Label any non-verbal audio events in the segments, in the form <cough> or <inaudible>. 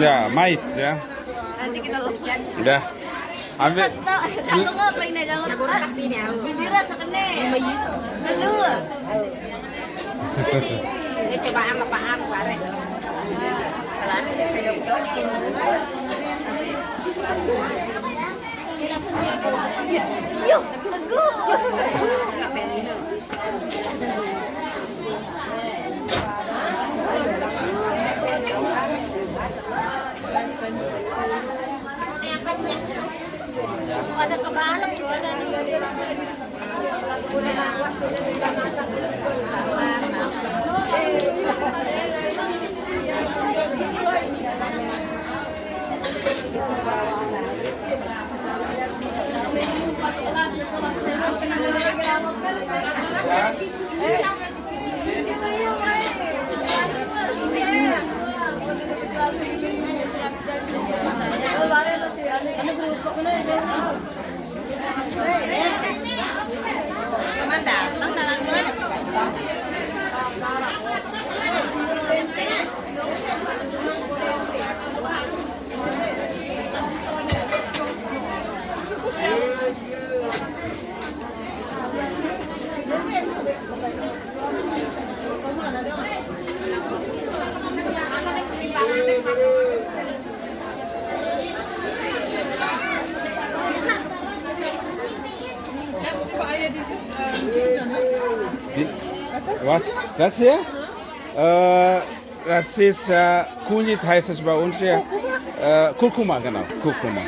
Ya, mais ya. Nanti kita lepas. Udah. Ambil. Nggak ini aku. Bira sekene. Ini coba sama Pak Am kayak Yuk. Ada kebalak Was? Das hier? Äh, das ist äh, Kulit heißt es bei uns hier. Äh, Kurkuma, genau. Kurkuma.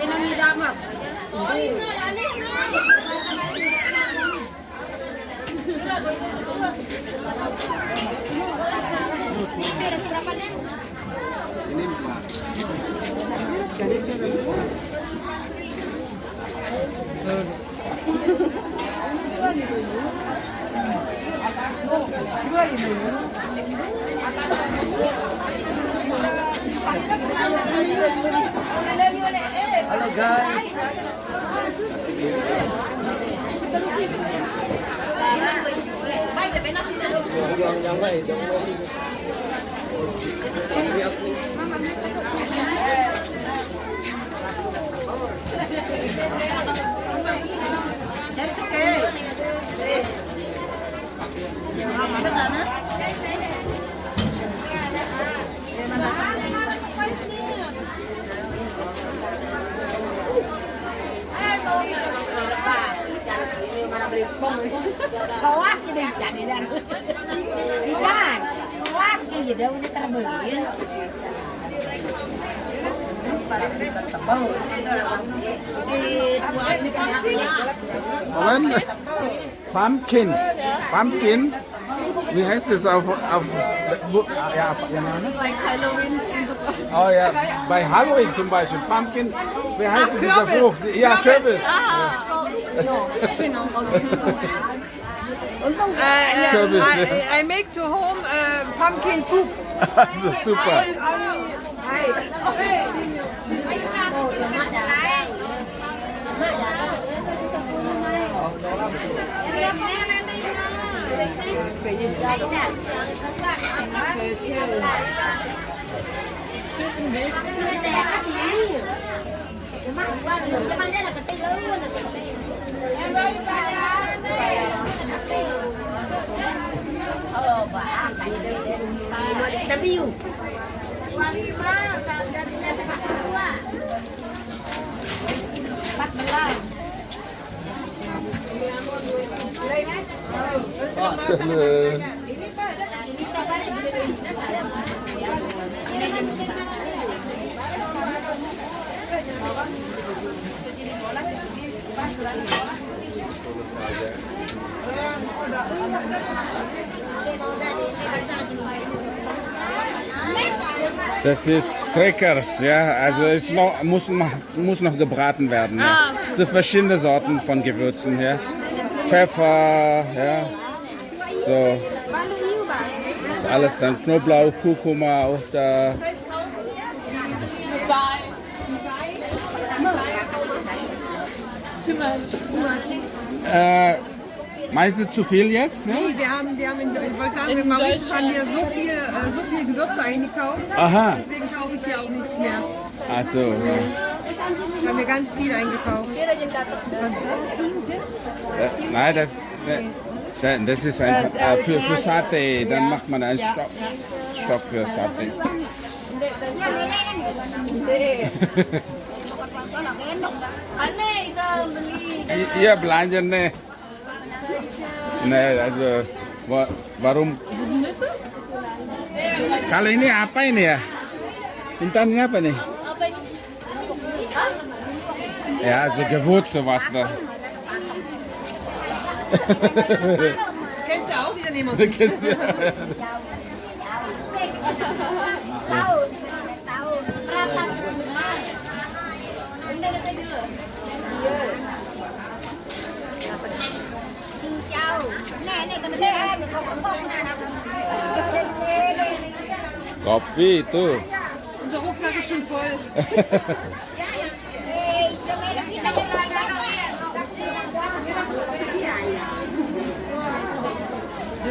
Ini damat. Halo guys. Kawas gede jadi dan. Kawas dah udah terbeli. Moment. Pumpkin. Pumpkin. Wie heißt es auf, auf ja, ja, ne? Halloween Oh ja, bei Halloween zum Beispiel. Pumpkin. Wie heißt es, dieser Frucht? Ja, Kürbis. Uh, uh, Kürbis, <laughs> I, ja. I make to home uh, pumpkin soup. <laughs> Also super. W. Lima, jadinya Oh, Das ist Crackers, ja. Also es noch, muss, noch, muss noch gebraten werden. Ja. Es sind verschiedene Sorten von Gewürzen, ja. Pfeffer, ja. So. Das ist alles dann Knoblauch, Kurkuma auch da. Äh, meinst du zu viel jetzt? Ne? Nee, wir haben, wir haben in, ich wollte sagen, in Mauritius haben wir so viel, äh, so viel Gewürze eingekauft. Aha, Deswegen kaufe ich hier auch nichts mehr. also. ja. Haben wir ganz viel eingekauft. Äh, nein, das, äh, das ist ein, äh, äh, für, für Sate, dann macht man einen Stock, Stock für Sate. <laughs> Ihr Blanje, ne? Nein, also, warum? Kalau ini apa ini ya? Intan ini apa nih? Ja, also so gewurz sowas da. Kennst du auch wieder Nemos? Kennst du? Kopfi, du. Unser Rucksack ist schon voll. <laughs>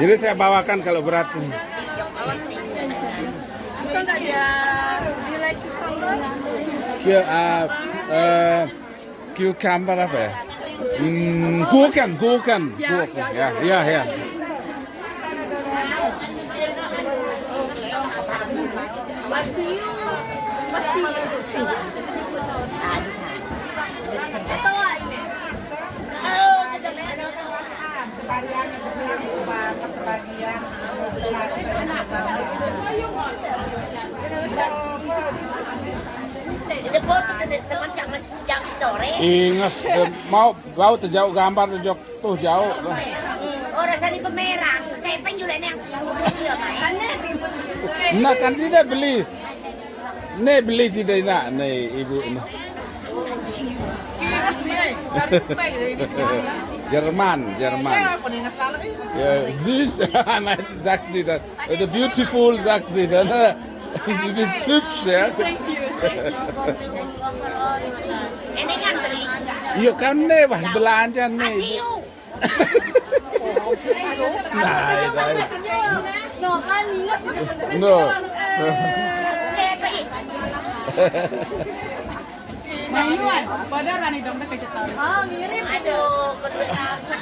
Jadi saya bawakan kalau berat. Bukan enggak dia di like Kia, uh, uh, cucumber apa ya? Hmm, gurken, gurken, gurken. Ya, ya, ya. Masih masih Tahu ini. Oh, Jadi foto teman jangan eh, mau bau terjauh gambar terjauh tuh jauh. Oh, rasanya pemerah. Kayak penjualan yang main. Nah kan sih dia beli. Nih beli sih dia nak nih ibu ini. Jerman, Jerman. Ja, süß, Nein, sagt sie dann. Oder beautiful, sagt sie dann. Du bist hübsch, ja. Ini kan beli. Iya kan nih, wah belanja nih. Nah. No, kan. Padahal ni dompet kecetan. Ah, mirip. Aduh, kedua sama.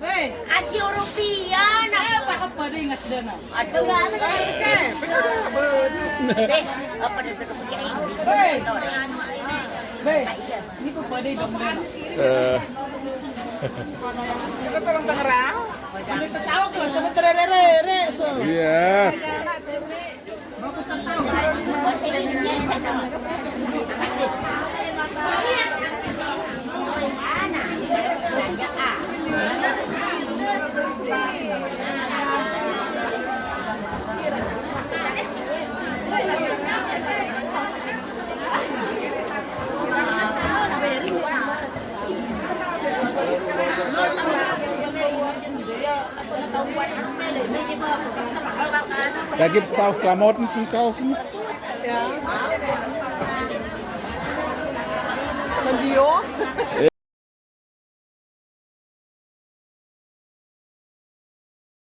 Hei, Asio rupiah. Apa pada ingat dana? Aduh, enggak ada kan. Deh, apa dia begini? Hei. Hei, ini kok pada dompet. Eh, Kita tolong tangerang. Ini ketawa kok, kami tererere. Iya. Masih Indonesia dong. Da gibt es auch Klamotten zum Kaufen. Ja. Von Dior.